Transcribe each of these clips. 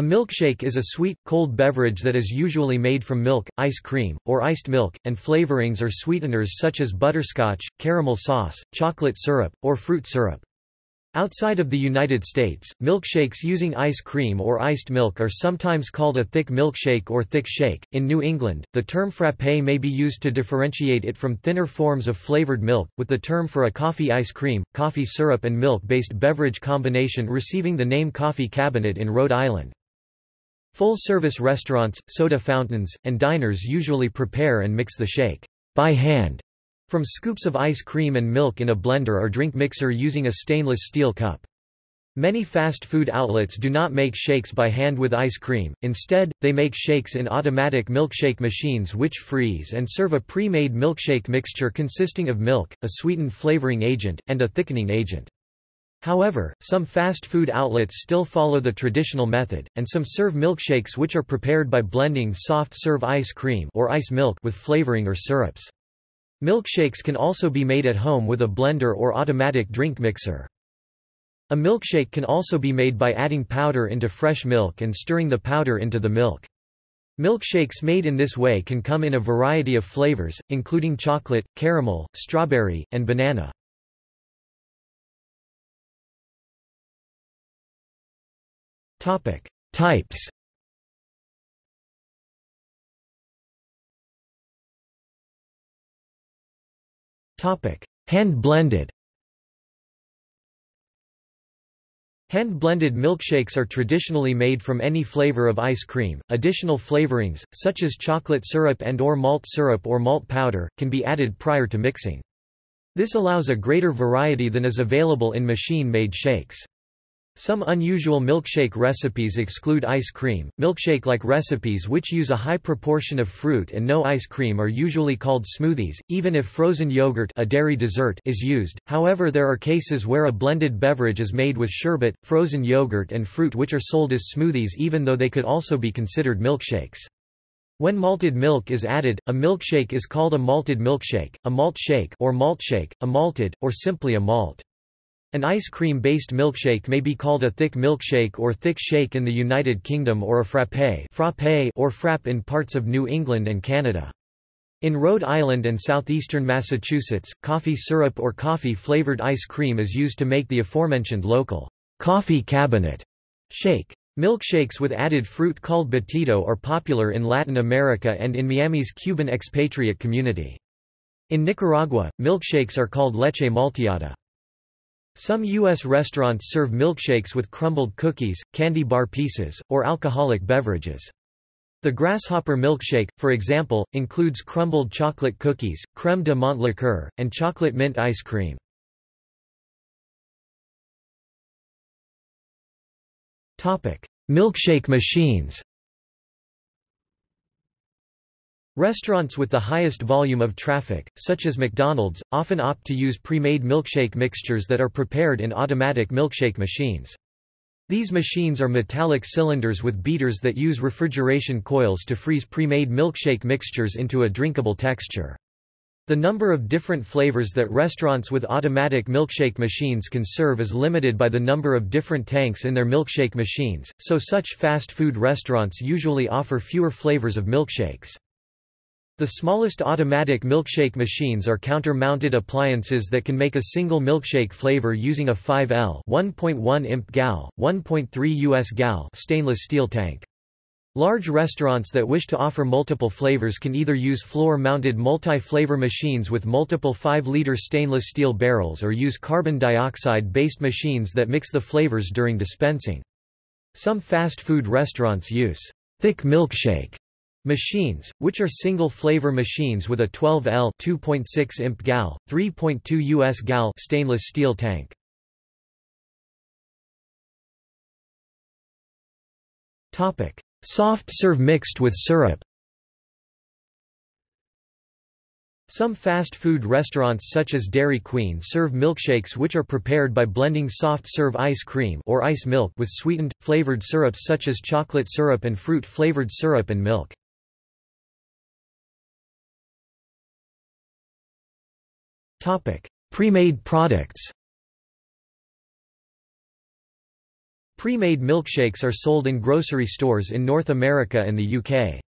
A milkshake is a sweet, cold beverage that is usually made from milk, ice cream, or iced milk, and flavorings or sweeteners such as butterscotch, caramel sauce, chocolate syrup, or fruit syrup. Outside of the United States, milkshakes using ice cream or iced milk are sometimes called a thick milkshake or thick shake. In New England, the term frappe may be used to differentiate it from thinner forms of flavored milk, with the term for a coffee ice cream, coffee syrup and milk-based beverage combination receiving the name coffee cabinet in Rhode Island. Full-service restaurants, soda fountains, and diners usually prepare and mix the shake by hand from scoops of ice cream and milk in a blender or drink mixer using a stainless steel cup. Many fast food outlets do not make shakes by hand with ice cream, instead, they make shakes in automatic milkshake machines which freeze and serve a pre-made milkshake mixture consisting of milk, a sweetened flavoring agent, and a thickening agent. However, some fast food outlets still follow the traditional method, and some serve milkshakes which are prepared by blending soft-serve ice cream or ice milk with flavoring or syrups. Milkshakes can also be made at home with a blender or automatic drink mixer. A milkshake can also be made by adding powder into fresh milk and stirring the powder into the milk. Milkshakes made in this way can come in a variety of flavors, including chocolate, caramel, strawberry, and banana. Topic: Types. Topic: Hand-blended. Hand-blended milkshakes are traditionally made from any flavor of ice cream. Additional flavorings, such as chocolate syrup and or malt syrup or malt powder, can be added prior to mixing. This allows a greater variety than is available in machine-made shakes. Some unusual milkshake recipes exclude ice cream. Milkshake-like recipes which use a high proportion of fruit and no ice cream are usually called smoothies, even if frozen yogurt, a dairy dessert is used. However, there are cases where a blended beverage is made with sherbet, frozen yogurt and fruit which are sold as smoothies even though they could also be considered milkshakes. When malted milk is added, a milkshake is called a malted milkshake, a malt shake or malt shake, a malted, or simply a malt. An ice cream-based milkshake may be called a thick milkshake or thick shake in the United Kingdom or a frappé frappe or frappe in parts of New England and Canada. In Rhode Island and southeastern Massachusetts, coffee syrup or coffee-flavored ice cream is used to make the aforementioned local coffee cabinet shake. Milkshakes with added fruit called batido are popular in Latin America and in Miami's Cuban expatriate community. In Nicaragua, milkshakes are called leche malteada. Some U.S. restaurants serve milkshakes with crumbled cookies, candy bar pieces, or alcoholic beverages. The grasshopper milkshake, for example, includes crumbled chocolate cookies, crème de menthe liqueur, and chocolate mint ice cream. Milkshake machines Restaurants with the highest volume of traffic, such as McDonald's, often opt to use pre-made milkshake mixtures that are prepared in automatic milkshake machines. These machines are metallic cylinders with beaters that use refrigeration coils to freeze pre-made milkshake mixtures into a drinkable texture. The number of different flavors that restaurants with automatic milkshake machines can serve is limited by the number of different tanks in their milkshake machines, so such fast food restaurants usually offer fewer flavors of milkshakes. The smallest automatic milkshake machines are counter-mounted appliances that can make a single milkshake flavor using a 5L 1.1 imp gal, 1.3 US gal stainless steel tank. Large restaurants that wish to offer multiple flavors can either use floor-mounted multi-flavor machines with multiple 5-liter stainless steel barrels or use carbon dioxide-based machines that mix the flavors during dispensing. Some fast food restaurants use thick milkshake Machines, which are single-flavor machines with a 12L 2.6 imp gal, 3.2 US gal stainless steel tank. Topic: Soft serve mixed with syrup. Some fast food restaurants such as Dairy Queen serve milkshakes which are prepared by blending soft serve ice cream or ice milk with sweetened, flavored syrups such as chocolate syrup and fruit-flavored syrup and milk. Topic: Pre-made products. Pre-made milkshakes are sold in grocery stores in North America and the UK.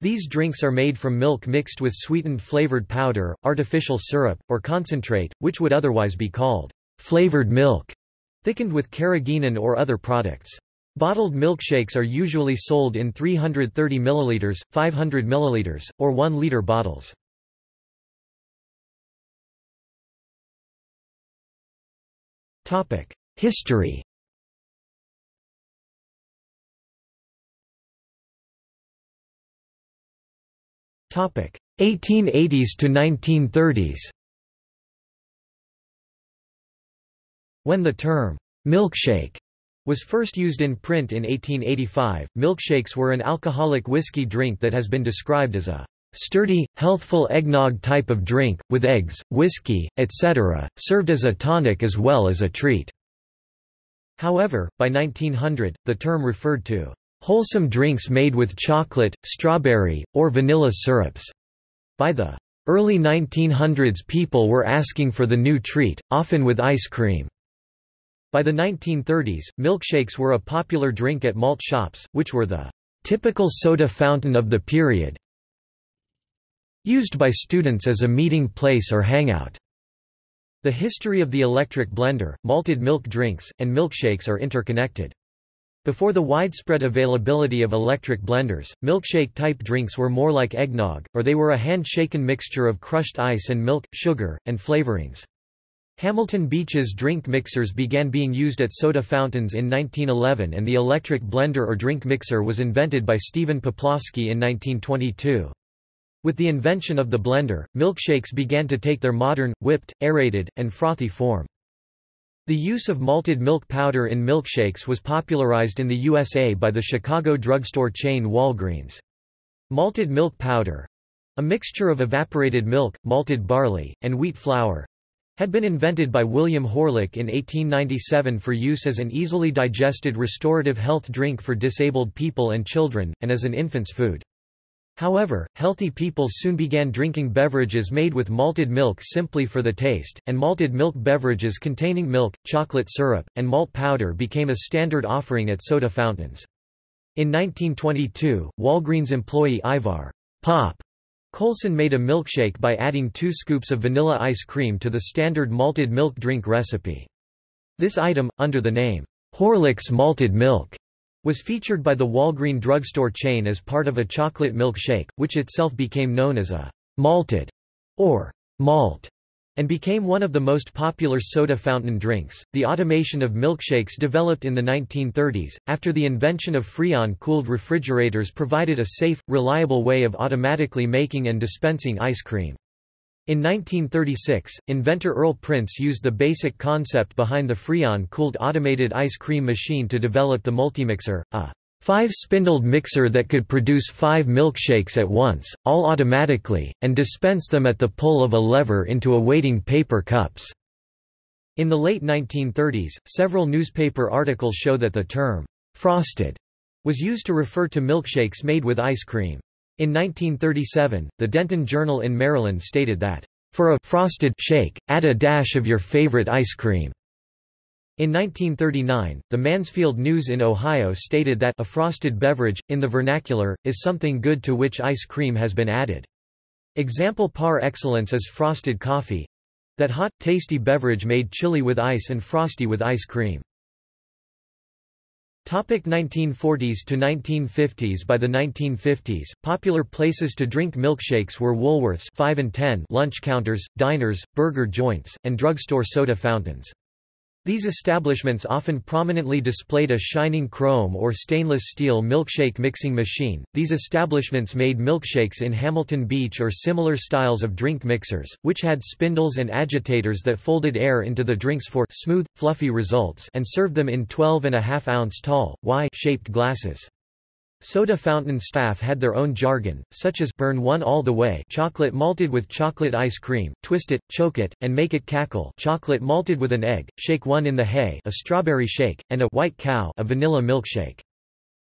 These drinks are made from milk mixed with sweetened flavored powder, artificial syrup, or concentrate, which would otherwise be called flavored milk, thickened with carrageenan or other products. Bottled milkshakes are usually sold in 330 ml, 500 ml, or 1 liter bottles. History. Topic. 1880s to 1930s. When the term milkshake was first used in print in 1885, milkshakes were an alcoholic whiskey drink that has been described as a sturdy, healthful eggnog type of drink, with eggs, whiskey, etc., served as a tonic as well as a treat. However, by 1900, the term referred to wholesome drinks made with chocolate, strawberry, or vanilla syrups. By the early 1900s people were asking for the new treat, often with ice cream. By the 1930s, milkshakes were a popular drink at malt shops, which were the typical soda fountain of the period, used by students as a meeting place or hangout. The history of the electric blender, malted milk drinks, and milkshakes are interconnected. Before the widespread availability of electric blenders, milkshake-type drinks were more like eggnog, or they were a hand-shaken mixture of crushed ice and milk, sugar, and flavorings. Hamilton Beach's drink mixers began being used at soda fountains in 1911 and the electric blender or drink mixer was invented by Stephen Poplawski in 1922. With the invention of the blender, milkshakes began to take their modern, whipped, aerated, and frothy form. The use of malted milk powder in milkshakes was popularized in the USA by the Chicago drugstore chain Walgreens. Malted milk powder—a mixture of evaporated milk, malted barley, and wheat flour, had been invented by William Horlick in 1897 for use as an easily digested restorative health drink for disabled people and children, and as an infant's food. However, healthy people soon began drinking beverages made with malted milk simply for the taste, and malted milk beverages containing milk, chocolate syrup, and malt powder became a standard offering at soda fountains. In 1922, Walgreens employee Ivar Pop Coulson made a milkshake by adding two scoops of vanilla ice cream to the standard malted milk drink recipe. This item, under the name, Horlick's Malted Milk, was featured by the Walgreen drugstore chain as part of a chocolate milkshake, which itself became known as a malted or malt and became one of the most popular soda fountain drinks. The automation of milkshakes developed in the 1930s, after the invention of Freon cooled refrigerators provided a safe, reliable way of automatically making and dispensing ice cream. In 1936, inventor Earl Prince used the basic concept behind the Freon-cooled automated ice cream machine to develop the Multimixer, a five-spindled mixer that could produce five milkshakes at once, all automatically, and dispense them at the pull of a lever into awaiting paper cups. In the late 1930s, several newspaper articles show that the term, frosted, was used to refer to milkshakes made with ice cream. In 1937, the Denton Journal in Maryland stated that, "...for a frosted shake, add a dash of your favorite ice cream." In 1939, the Mansfield News in Ohio stated that a frosted beverage, in the vernacular, is something good to which ice cream has been added. Example par excellence is frosted coffee—that hot, tasty beverage made chilly with ice and frosty with ice cream. Topic 1940s to 1950s By the 1950s, popular places to drink milkshakes were Woolworths 5 and 10 lunch counters, diners, burger joints, and drugstore soda fountains. These establishments often prominently displayed a shining chrome or stainless steel milkshake mixing machine. These establishments made milkshakes in Hamilton Beach or similar styles of drink mixers, which had spindles and agitators that folded air into the drinks for smooth, fluffy results and served them in 12 and a half ounce tall, Y-shaped glasses. Soda fountain staff had their own jargon, such as burn one all the way chocolate malted with chocolate ice cream, twist it, choke it, and make it cackle chocolate malted with an egg, shake one in the hay a strawberry shake, and a white cow a vanilla milkshake.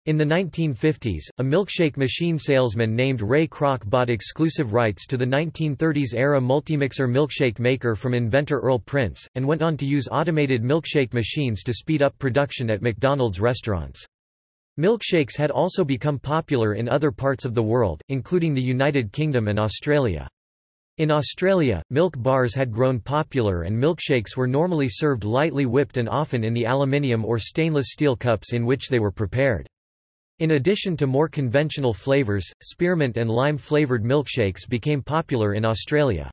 In the 1950s, a milkshake machine salesman named Ray Kroc bought exclusive rights to the 1930s-era multimixer milkshake maker from inventor Earl Prince, and went on to use automated milkshake machines to speed up production at McDonald's restaurants. Milkshakes had also become popular in other parts of the world, including the United Kingdom and Australia. In Australia, milk bars had grown popular and milkshakes were normally served lightly whipped and often in the aluminium or stainless steel cups in which they were prepared. In addition to more conventional flavors, spearmint and lime-flavored milkshakes became popular in Australia.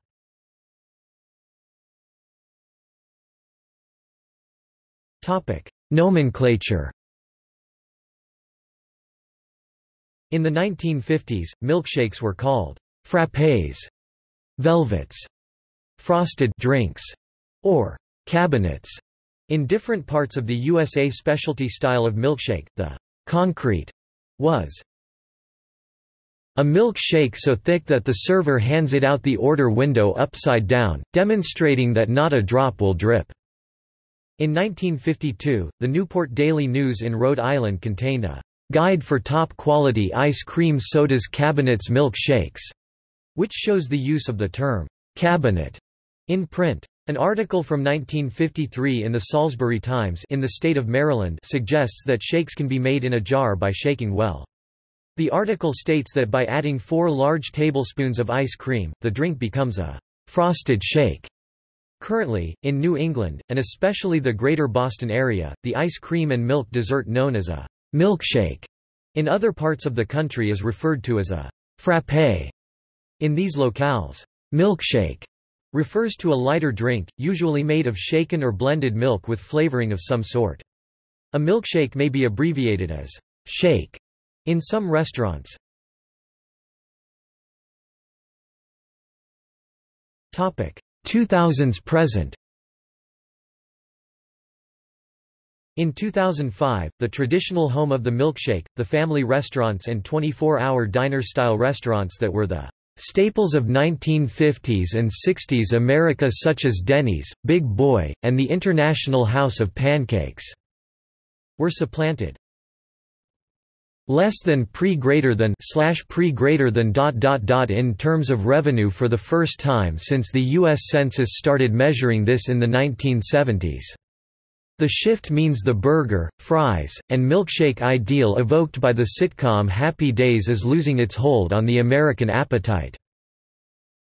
Nomenclature In the 1950s, milkshakes were called frappés, velvets, frosted drinks, or cabinets. In different parts of the USA specialty style of milkshake, the concrete was a milkshake so thick that the server hands it out the order window upside down, demonstrating that not a drop will drip. In 1952, the Newport Daily News in Rhode Island contained a guide for top-quality ice cream sodas cabinets milkshakes, which shows the use of the term cabinet in print. An article from 1953 in the Salisbury Times in the state of Maryland suggests that shakes can be made in a jar by shaking well. The article states that by adding four large tablespoons of ice cream, the drink becomes a frosted shake. Currently, in New England, and especially the greater Boston area, the ice cream and milk dessert known as a milkshake in other parts of the country is referred to as a frappé. In these locales, milkshake refers to a lighter drink, usually made of shaken or blended milk with flavoring of some sort. A milkshake may be abbreviated as shake in some restaurants. Topic 2000s present In 2005, the traditional home of the milkshake, the family restaurants and 24-hour diner-style restaurants that were the Staples of 1950s and 60s America such as Denny's, Big Boy, and the International House of Pancakes were supplanted. Less than pre greater than slash pre greater than dot dot dot in terms of revenue for the first time since the U.S. Census started measuring this in the 1970s. The shift means the burger, fries, and milkshake ideal evoked by the sitcom Happy Days is losing its hold on the American appetite.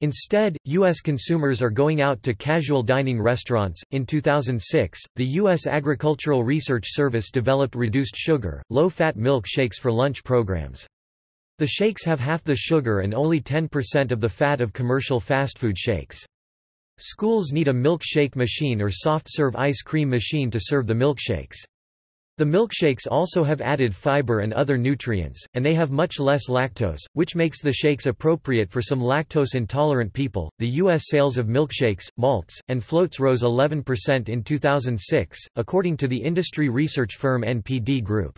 Instead, U.S. consumers are going out to casual dining restaurants. In 2006, the U.S. Agricultural Research Service developed reduced sugar, low fat milk shakes for lunch programs. The shakes have half the sugar and only 10% of the fat of commercial fast food shakes. Schools need a milkshake machine or soft-serve ice cream machine to serve the milkshakes. The milkshakes also have added fiber and other nutrients, and they have much less lactose, which makes the shakes appropriate for some lactose intolerant people. The U.S. sales of milkshakes, malts, and floats rose 11% in 2006, according to the industry research firm NPD Group.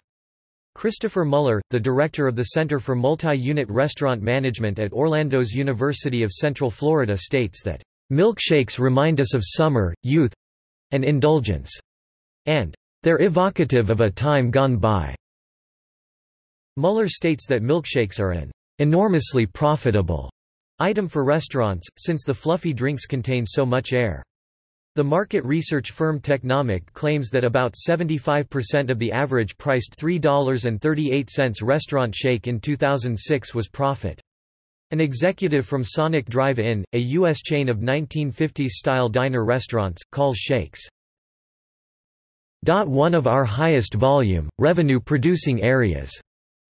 Christopher Muller, the director of the Center for Multi-Unit Restaurant Management at Orlando's University of Central Florida states that Milkshakes remind us of summer, youth and indulgence, and they're evocative of a time gone by. Muller states that milkshakes are an enormously profitable item for restaurants, since the fluffy drinks contain so much air. The market research firm Technomic claims that about 75% of the average priced $3.38 restaurant shake in 2006 was profit. An executive from Sonic Drive-In, a U.S. chain of 1950s-style diner restaurants, calls Shakes one of our highest volume, revenue-producing areas.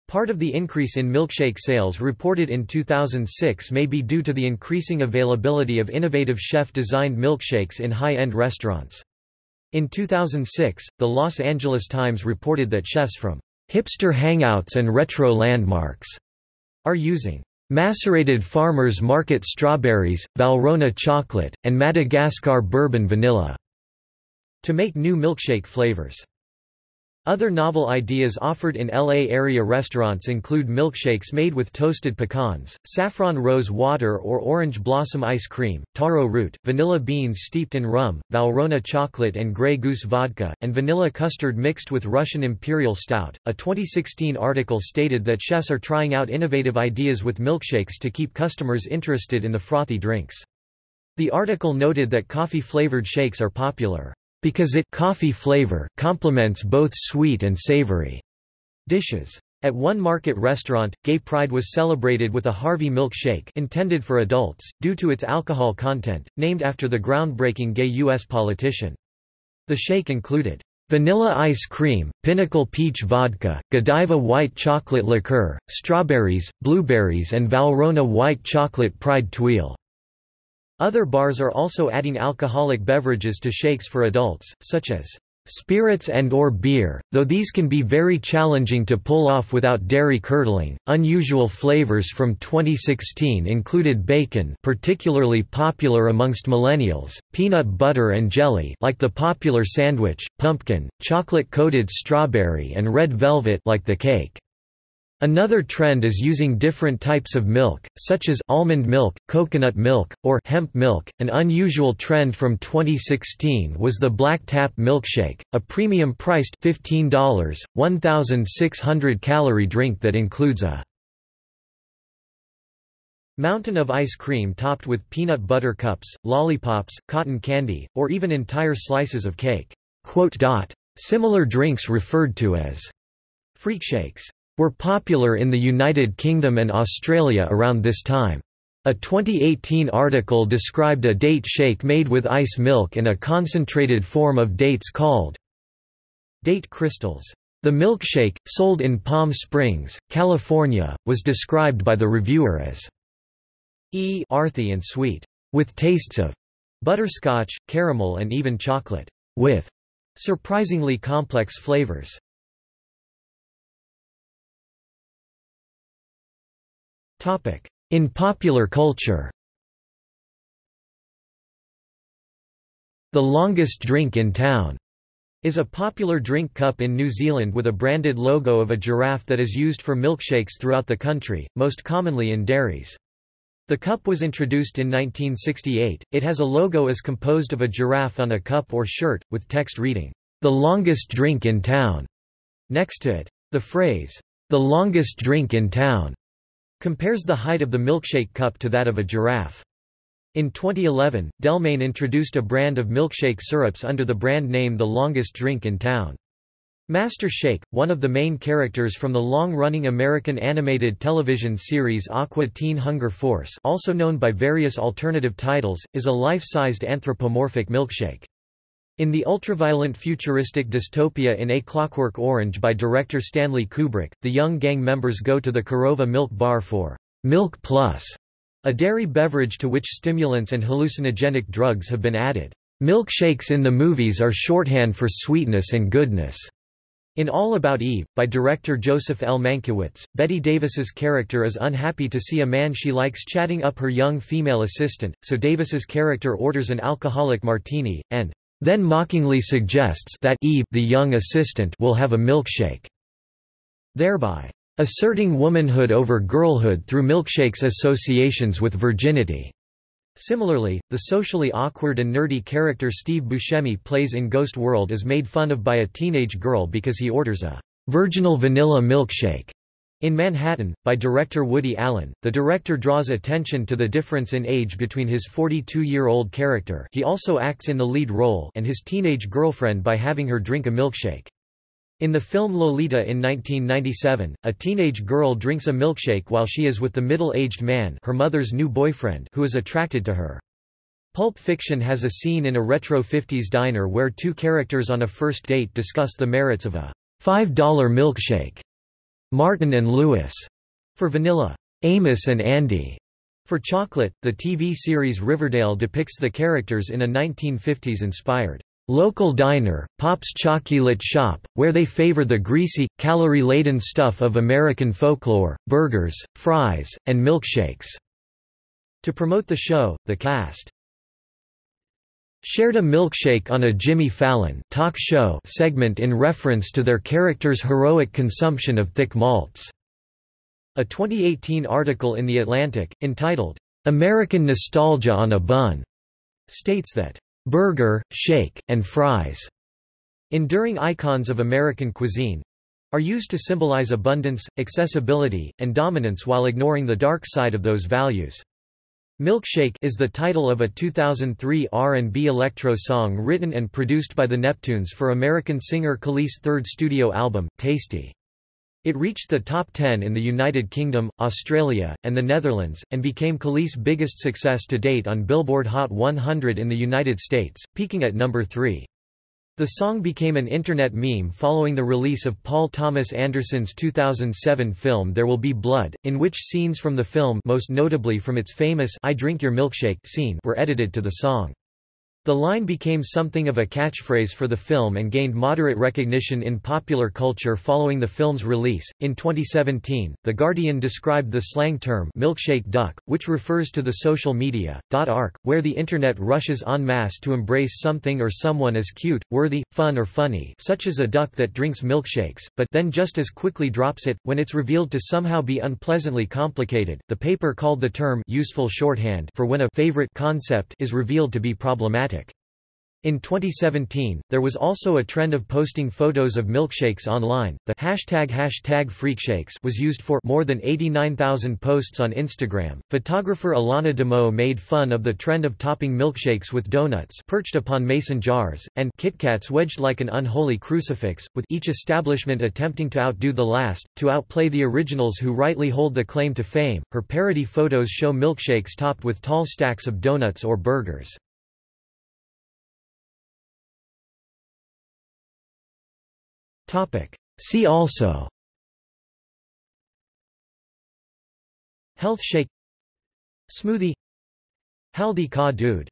Part of the increase in milkshake sales reported in 2006 may be due to the increasing availability of innovative chef-designed milkshakes in high-end restaurants. In 2006, the Los Angeles Times reported that chefs from hipster hangouts and retro landmarks are using Macerated Farmers Market strawberries, Valrhona chocolate, and Madagascar bourbon vanilla. To make new milkshake flavors. Other novel ideas offered in LA area restaurants include milkshakes made with toasted pecans, saffron rose water or orange blossom ice cream, taro root, vanilla beans steeped in rum, Valrhona chocolate and Grey Goose vodka, and vanilla custard mixed with Russian Imperial Stout. A 2016 article stated that chefs are trying out innovative ideas with milkshakes to keep customers interested in the frothy drinks. The article noted that coffee-flavored shakes are popular because it coffee flavor complements both sweet and savory dishes. At one market restaurant, Gay Pride was celebrated with a Harvey milkshake intended for adults, due to its alcohol content, named after the groundbreaking gay U.S. politician. The shake included vanilla ice cream, pinnacle peach vodka, Godiva white chocolate liqueur, strawberries, blueberries and Valrhona white chocolate pride tuile. Other bars are also adding alcoholic beverages to shakes for adults, such as spirits and or beer, though these can be very challenging to pull off without dairy curdling. Unusual flavors from 2016 included bacon, particularly popular amongst millennials, peanut butter and jelly, like the popular sandwich, pumpkin, chocolate-coated strawberry and red velvet like the cake. Another trend is using different types of milk, such as almond milk, coconut milk, or hemp milk. An unusual trend from 2016 was the Black Tap milkshake, a premium-priced $15, 1,600 calorie drink that includes a mountain of ice cream topped with peanut butter cups, lollipops, cotton candy, or even entire slices of cake. Similar drinks referred to as freak shakes were popular in the United Kingdom and Australia around this time. A 2018 article described a date shake made with ice milk and a concentrated form of dates called date crystals. The milkshake, sold in Palm Springs, California, was described by the reviewer as e earthy and sweet, with tastes of butterscotch, caramel and even chocolate, with surprisingly complex flavors. In popular culture The longest drink in town is a popular drink cup in New Zealand with a branded logo of a giraffe that is used for milkshakes throughout the country, most commonly in dairies. The cup was introduced in 1968. It has a logo as composed of a giraffe on a cup or shirt, with text reading, The longest drink in town, next to it. The phrase, The longest drink in town, compares the height of the milkshake cup to that of a giraffe. In 2011, Del-Maine introduced a brand of milkshake syrups under the brand name The Longest Drink in Town. Master Shake, one of the main characters from the long-running American animated television series Aqua Teen Hunger Force also known by various alternative titles, is a life-sized anthropomorphic milkshake. In the ultraviolent futuristic dystopia in A Clockwork Orange by director Stanley Kubrick, the young gang members go to the Korova Milk Bar for Milk Plus, a dairy beverage to which stimulants and hallucinogenic drugs have been added. Milkshakes in the movies are shorthand for sweetness and goodness. In All About Eve, by director Joseph L. Mankiewicz, Bette Davis's character is unhappy to see a man she likes chatting up her young female assistant, so Davis's character orders an alcoholic martini, and then mockingly suggests that Eve the young assistant will have a milkshake, thereby asserting womanhood over girlhood through milkshake's associations with virginity. Similarly, the socially awkward and nerdy character Steve Buscemi plays in Ghost World is made fun of by a teenage girl because he orders a virginal vanilla milkshake. In Manhattan, by director Woody Allen, the director draws attention to the difference in age between his 42-year-old character he also acts in the lead role and his teenage girlfriend by having her drink a milkshake. In the film Lolita in 1997, a teenage girl drinks a milkshake while she is with the middle-aged man her mother's new boyfriend who is attracted to her. Pulp Fiction has a scene in a retro 50s diner where two characters on a first date discuss the merits of a $5 milkshake. Martin and Lewis for vanilla, Amos and Andy for chocolate. The TV series Riverdale depicts the characters in a 1950s inspired local diner, Pop's Chocolate Shop, where they favor the greasy, calorie-laden stuff of American folklore, burgers, fries, and milkshakes. To promote the show, the cast shared a milkshake on a Jimmy Fallon talk show segment in reference to their character's heroic consumption of thick malts. A 2018 article in The Atlantic, entitled, American Nostalgia on a Bun, states that, burger, shake, and fries, enduring icons of American cuisine, are used to symbolize abundance, accessibility, and dominance while ignoring the dark side of those values. Milkshake is the title of a 2003 R&B electro song written and produced by the Neptunes for American singer Kelis' third studio album, Tasty. It reached the top 10 in the United Kingdom, Australia, and the Netherlands, and became Kelis' biggest success to date on Billboard Hot 100 in the United States, peaking at number 3. The song became an internet meme following the release of Paul Thomas Anderson's 2007 film There Will Be Blood, in which scenes from the film most notably from its famous I Drink Your Milkshake scene were edited to the song. The line became something of a catchphrase for the film and gained moderate recognition in popular culture following the film's release. In 2017, The Guardian described the slang term milkshake duck, which refers to the social media arc, where the internet rushes en masse to embrace something or someone as cute, worthy, fun or funny, such as a duck that drinks milkshakes, but then just as quickly drops it when it's revealed to somehow be unpleasantly complicated. The paper called the term useful shorthand for when a favorite concept is revealed to be problematic in 2017, there was also a trend of posting photos of milkshakes online. The hashtag hashtag freakshakes was used for more than 89,000 posts on Instagram. Photographer Alana Dimou made fun of the trend of topping milkshakes with donuts perched upon mason jars, and KitKats wedged like an unholy crucifix, with each establishment attempting to outdo the last, to outplay the originals who rightly hold the claim to fame. Her parody photos show milkshakes topped with tall stacks of donuts or burgers. See also. Health shake. Smoothie. Haldi ka doodh